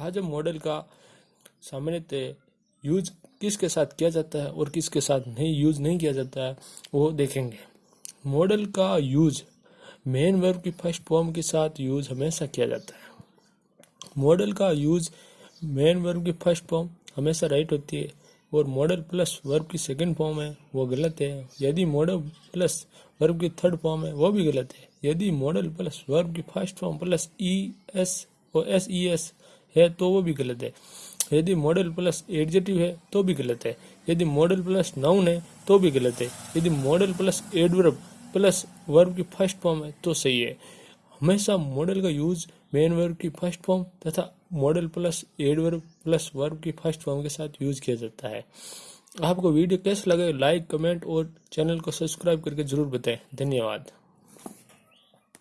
हम मॉडल का सामान्यतः यूज़ किसके साथ किया जाता है और किसके साथ नहीं यूज़ नहीं किया जाता है, वो देखेंगे। मॉडल का यूज़ मेन वर्ब की फ़र्स्ट फॉर्म के साथ यूज़ हमेशा किया जाता है। मॉडल का यूज़ मेन वर्ब की फ़र्स्ट फॉर्म हमेशा राइट होती है और मॉडल प्लस वर्ब की सेकंड फॉर्म है, वो गलत है। यदि मॉडल प्लस वर्ब की थर्ड फॉर्म है, वो भी गलत है। यदि मॉडल प्लस वर्ब की first form plus E S और एस ई एस है तो वो भी गलत है। यदि मॉडल प्लस एडजेटिव है तो भी गलत है। यदि मॉडल प्लस नाउन है तो भी गलत है। यदि model plus adverb plus verb की फ़र्स्ट फॉर्म है तो सही है। हमेशा मॉडल का यूज़ मेन वर्ब की फ़र्स्ट फॉर्म तथा model plus adverb plus verb की फ़र्स्ट फॉर्म के साथ यूज़ किया जाता है। आपको वीडियो कैसे लगे लाइक कमेंट और चैनल को सब्सक्राइब करके ज़रूर बताएँ। धन्यवाद।